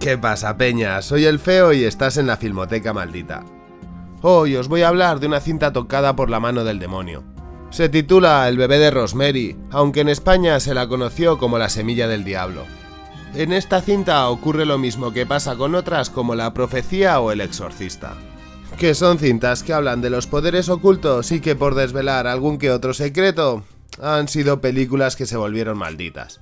¿Qué pasa, Peña? Soy el feo y estás en la Filmoteca Maldita. Hoy os voy a hablar de una cinta tocada por la mano del demonio. Se titula El bebé de Rosemary, aunque en España se la conoció como La semilla del diablo. En esta cinta ocurre lo mismo que pasa con otras como La profecía o El exorcista. Que son cintas que hablan de los poderes ocultos y que por desvelar algún que otro secreto han sido películas que se volvieron malditas.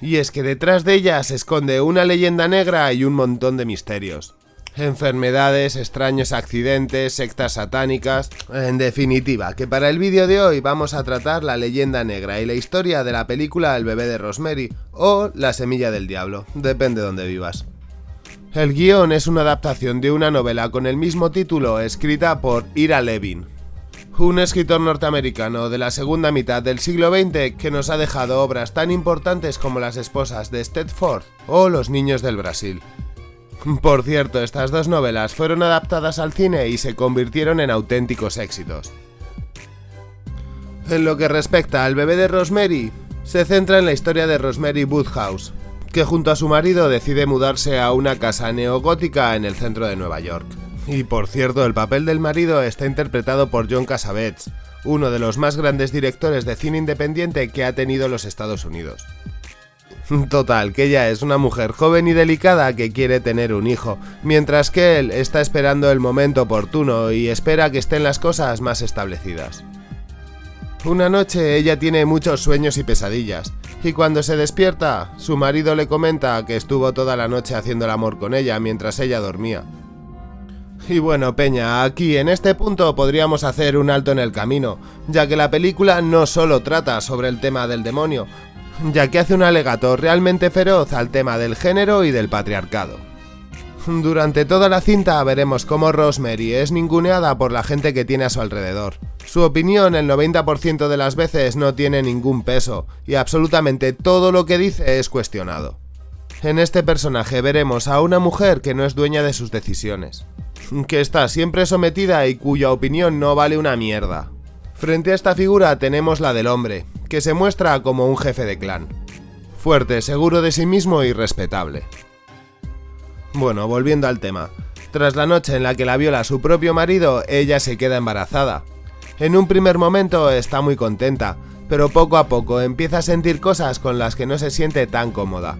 Y es que detrás de ellas se esconde una leyenda negra y un montón de misterios. Enfermedades, extraños accidentes, sectas satánicas... En definitiva, que para el vídeo de hoy vamos a tratar la leyenda negra y la historia de la película El bebé de Rosemary o La semilla del diablo, depende de donde vivas. El guion es una adaptación de una novela con el mismo título escrita por Ira Levin, un escritor norteamericano de la segunda mitad del siglo XX que nos ha dejado obras tan importantes como Las esposas de Stedford o Los niños del Brasil. Por cierto, estas dos novelas fueron adaptadas al cine y se convirtieron en auténticos éxitos. En lo que respecta al bebé de Rosemary, se centra en la historia de Rosemary Woodhouse, que junto a su marido decide mudarse a una casa neogótica en el centro de Nueva York. Y por cierto, el papel del marido está interpretado por John Cassavetes, uno de los más grandes directores de cine independiente que ha tenido los Estados Unidos. Total, que ella es una mujer joven y delicada que quiere tener un hijo, mientras que él está esperando el momento oportuno y espera que estén las cosas más establecidas. Una noche ella tiene muchos sueños y pesadillas, y cuando se despierta, su marido le comenta que estuvo toda la noche haciendo el amor con ella mientras ella dormía. Y bueno, Peña, aquí en este punto podríamos hacer un alto en el camino, ya que la película no solo trata sobre el tema del demonio, ya que hace un alegato realmente feroz al tema del género y del patriarcado. Durante toda la cinta veremos cómo Rosemary es ninguneada por la gente que tiene a su alrededor. Su opinión el 90% de las veces no tiene ningún peso, y absolutamente todo lo que dice es cuestionado. En este personaje veremos a una mujer que no es dueña de sus decisiones que está siempre sometida y cuya opinión no vale una mierda. Frente a esta figura tenemos la del hombre, que se muestra como un jefe de clan. Fuerte, seguro de sí mismo y respetable. Bueno, volviendo al tema. Tras la noche en la que la viola su propio marido, ella se queda embarazada. En un primer momento está muy contenta, pero poco a poco empieza a sentir cosas con las que no se siente tan cómoda.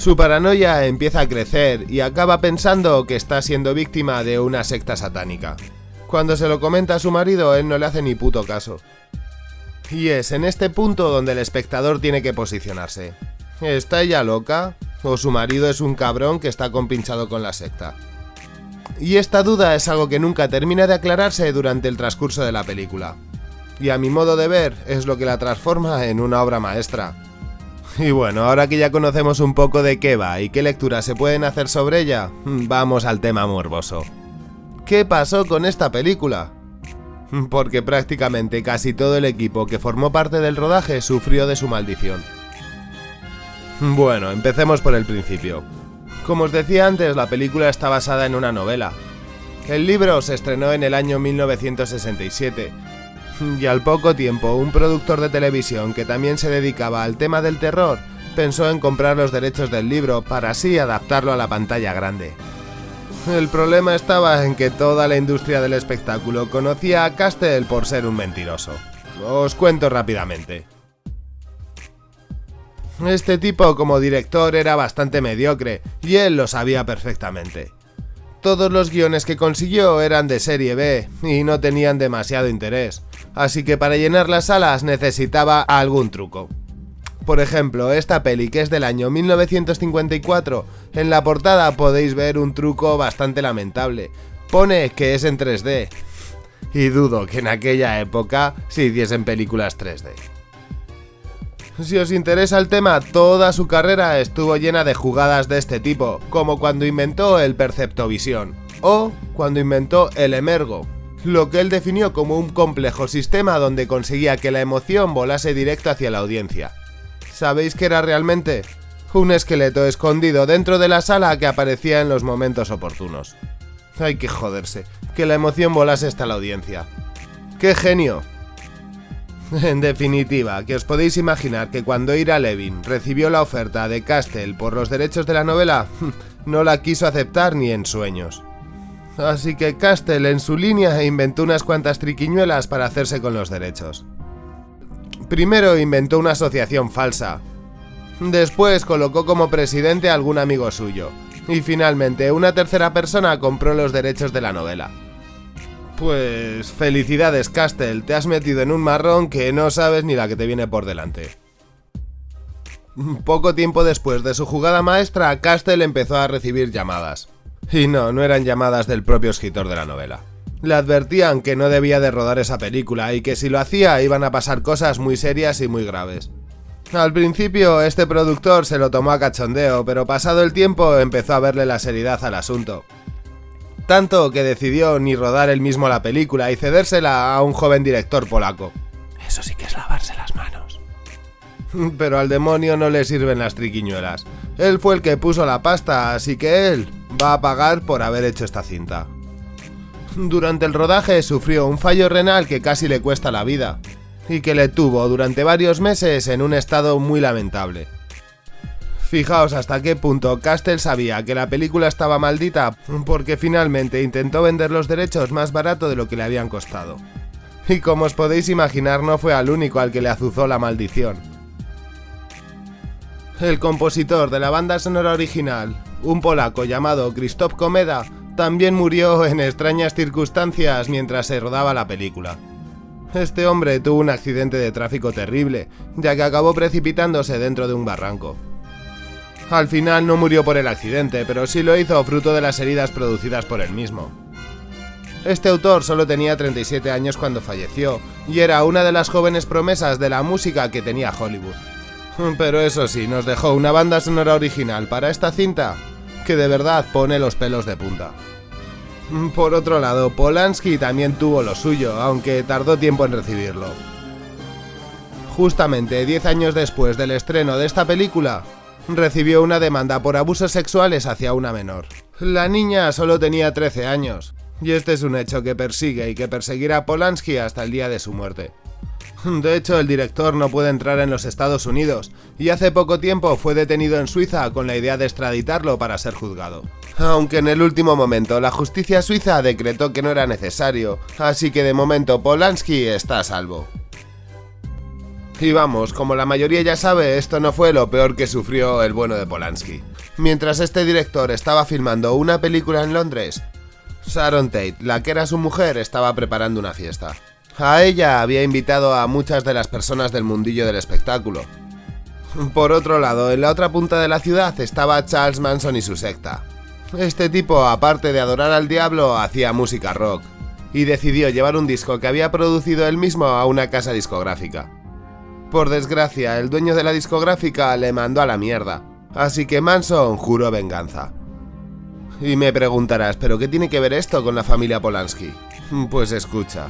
Su paranoia empieza a crecer y acaba pensando que está siendo víctima de una secta satánica. Cuando se lo comenta a su marido, él no le hace ni puto caso. Y es en este punto donde el espectador tiene que posicionarse. ¿Está ella loca? ¿O su marido es un cabrón que está compinchado con la secta? Y esta duda es algo que nunca termina de aclararse durante el transcurso de la película. Y a mi modo de ver, es lo que la transforma en una obra maestra. Y bueno, ahora que ya conocemos un poco de qué y qué lecturas se pueden hacer sobre ella, vamos al tema morboso. ¿Qué pasó con esta película? Porque prácticamente casi todo el equipo que formó parte del rodaje sufrió de su maldición. Bueno, empecemos por el principio. Como os decía antes, la película está basada en una novela. El libro se estrenó en el año 1967 y al poco tiempo un productor de televisión que también se dedicaba al tema del terror pensó en comprar los derechos del libro para así adaptarlo a la pantalla grande. El problema estaba en que toda la industria del espectáculo conocía a Castell por ser un mentiroso. Os cuento rápidamente. Este tipo como director era bastante mediocre, y él lo sabía perfectamente. Todos los guiones que consiguió eran de serie B, y no tenían demasiado interés así que para llenar las salas necesitaba algún truco. Por ejemplo, esta peli que es del año 1954, en la portada podéis ver un truco bastante lamentable. Pone que es en 3D. Y dudo que en aquella época se hiciesen películas 3D. Si os interesa el tema, toda su carrera estuvo llena de jugadas de este tipo, como cuando inventó el Perceptovisión, o cuando inventó el Emergo, lo que él definió como un complejo sistema donde conseguía que la emoción volase directo hacia la audiencia. ¿Sabéis qué era realmente? Un esqueleto escondido dentro de la sala que aparecía en los momentos oportunos. Hay que joderse, que la emoción volase hasta la audiencia. ¡Qué genio! En definitiva, que os podéis imaginar que cuando Ira Levin recibió la oferta de Castell por los derechos de la novela, no la quiso aceptar ni en sueños. Así que Castell en su línea inventó unas cuantas triquiñuelas para hacerse con los derechos. Primero inventó una asociación falsa. Después colocó como presidente a algún amigo suyo. Y finalmente una tercera persona compró los derechos de la novela. Pues felicidades Castell, te has metido en un marrón que no sabes ni la que te viene por delante. Poco tiempo después de su jugada maestra, Castell empezó a recibir llamadas. Y no, no eran llamadas del propio escritor de la novela. Le advertían que no debía de rodar esa película y que si lo hacía iban a pasar cosas muy serias y muy graves. Al principio este productor se lo tomó a cachondeo, pero pasado el tiempo empezó a verle la seriedad al asunto. Tanto que decidió ni rodar él mismo la película y cedérsela a un joven director polaco. Eso sí que es lavarse las manos. Pero al demonio no le sirven las triquiñuelas. Él fue el que puso la pasta, así que él va a pagar por haber hecho esta cinta. Durante el rodaje sufrió un fallo renal que casi le cuesta la vida, y que le tuvo durante varios meses en un estado muy lamentable. Fijaos hasta qué punto Castell sabía que la película estaba maldita porque finalmente intentó vender los derechos más barato de lo que le habían costado. Y como os podéis imaginar no fue al único al que le azuzó la maldición. El compositor de la banda sonora original, un polaco llamado Krzysztof Komeda, también murió en extrañas circunstancias mientras se rodaba la película. Este hombre tuvo un accidente de tráfico terrible, ya que acabó precipitándose dentro de un barranco. Al final no murió por el accidente, pero sí lo hizo fruto de las heridas producidas por él mismo. Este autor solo tenía 37 años cuando falleció, y era una de las jóvenes promesas de la música que tenía Hollywood. Pero eso sí, nos dejó una banda sonora original para esta cinta que de verdad pone los pelos de punta. Por otro lado, Polanski también tuvo lo suyo, aunque tardó tiempo en recibirlo. Justamente 10 años después del estreno de esta película, recibió una demanda por abusos sexuales hacia una menor. La niña solo tenía 13 años, y este es un hecho que persigue y que perseguirá a Polanski hasta el día de su muerte. De hecho, el director no puede entrar en los Estados Unidos, y hace poco tiempo fue detenido en Suiza con la idea de extraditarlo para ser juzgado. Aunque en el último momento la justicia suiza decretó que no era necesario, así que de momento Polanski está a salvo. Y vamos, como la mayoría ya sabe, esto no fue lo peor que sufrió el bueno de Polanski. Mientras este director estaba filmando una película en Londres, Sharon Tate, la que era su mujer, estaba preparando una fiesta. A ella había invitado a muchas de las personas del mundillo del espectáculo. Por otro lado, en la otra punta de la ciudad estaba Charles Manson y su secta. Este tipo, aparte de adorar al diablo, hacía música rock, y decidió llevar un disco que había producido él mismo a una casa discográfica. Por desgracia, el dueño de la discográfica le mandó a la mierda, así que Manson juró venganza. Y me preguntarás, ¿pero qué tiene que ver esto con la familia Polanski? Pues escucha.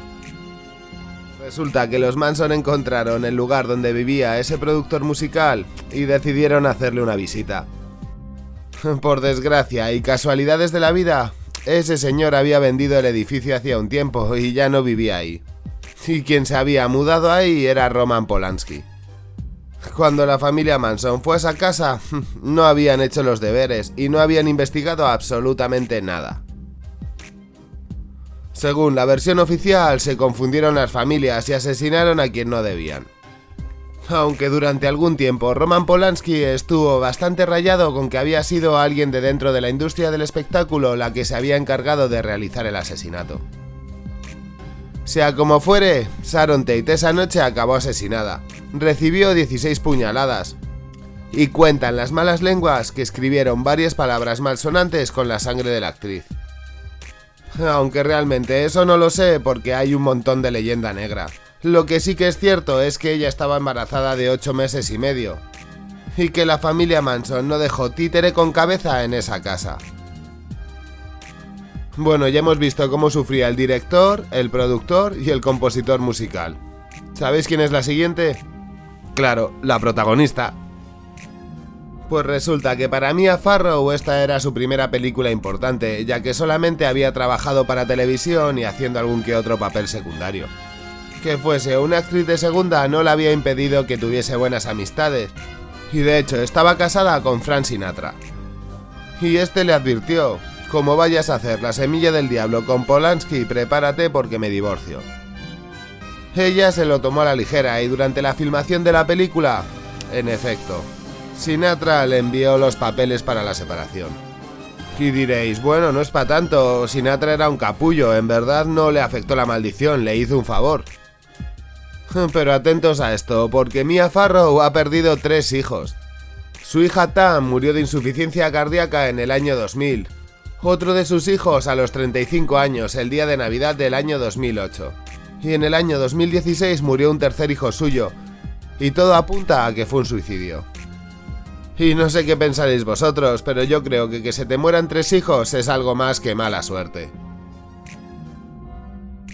Resulta que los Manson encontraron el lugar donde vivía ese productor musical y decidieron hacerle una visita. Por desgracia y casualidades de la vida, ese señor había vendido el edificio hacía un tiempo y ya no vivía ahí y quien se había mudado ahí era Roman Polanski. Cuando la familia Manson fue a esa casa, no habían hecho los deberes y no habían investigado absolutamente nada. Según la versión oficial, se confundieron las familias y asesinaron a quien no debían. Aunque durante algún tiempo Roman Polanski estuvo bastante rayado con que había sido alguien de dentro de la industria del espectáculo la que se había encargado de realizar el asesinato. Sea como fuere, Sharon Tate esa noche acabó asesinada. Recibió 16 puñaladas. Y cuentan las malas lenguas que escribieron varias palabras malsonantes con la sangre de la actriz. Aunque realmente eso no lo sé porque hay un montón de leyenda negra. Lo que sí que es cierto es que ella estaba embarazada de 8 meses y medio. Y que la familia Manson no dejó títere con cabeza en esa casa. Bueno, ya hemos visto cómo sufría el director, el productor y el compositor musical. ¿Sabéis quién es la siguiente? Claro, la protagonista. Pues resulta que para Mia Farrow esta era su primera película importante, ya que solamente había trabajado para televisión y haciendo algún que otro papel secundario. Que fuese una actriz de segunda no le había impedido que tuviese buenas amistades, y de hecho estaba casada con Frank Sinatra. Y este le advirtió, como vayas a hacer la semilla del diablo con Polanski, prepárate porque me divorcio. Ella se lo tomó a la ligera y durante la filmación de la película, en efecto, Sinatra le envió los papeles para la separación. Y diréis, bueno, no es para tanto, Sinatra era un capullo, en verdad no le afectó la maldición, le hizo un favor. Pero atentos a esto, porque Mia Farrow ha perdido tres hijos. Su hija Tam murió de insuficiencia cardíaca en el año 2000. Otro de sus hijos a los 35 años, el día de Navidad del año 2008. Y en el año 2016 murió un tercer hijo suyo. Y todo apunta a que fue un suicidio. Y no sé qué pensaréis vosotros, pero yo creo que que se te mueran tres hijos es algo más que mala suerte.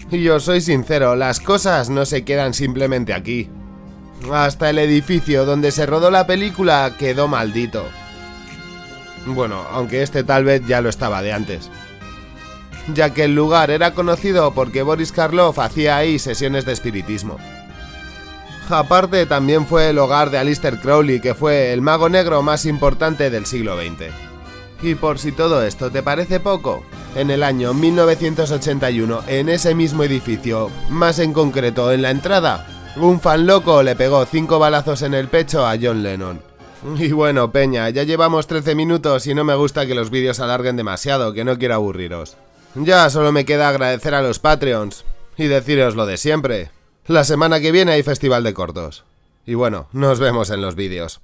Y yo soy sincero, las cosas no se quedan simplemente aquí. Hasta el edificio donde se rodó la película quedó maldito. Bueno, aunque este tal vez ya lo estaba de antes. Ya que el lugar era conocido porque Boris Karloff hacía ahí sesiones de espiritismo. Aparte, también fue el hogar de Alistair Crowley, que fue el mago negro más importante del siglo XX. Y por si todo esto te parece poco, en el año 1981, en ese mismo edificio, más en concreto en la entrada, un fan loco le pegó cinco balazos en el pecho a John Lennon. Y bueno, Peña, ya llevamos 13 minutos y no me gusta que los vídeos alarguen demasiado, que no quiero aburriros. Ya solo me queda agradecer a los Patreons y deciros lo de siempre. La semana que viene hay festival de cortos. Y bueno, nos vemos en los vídeos.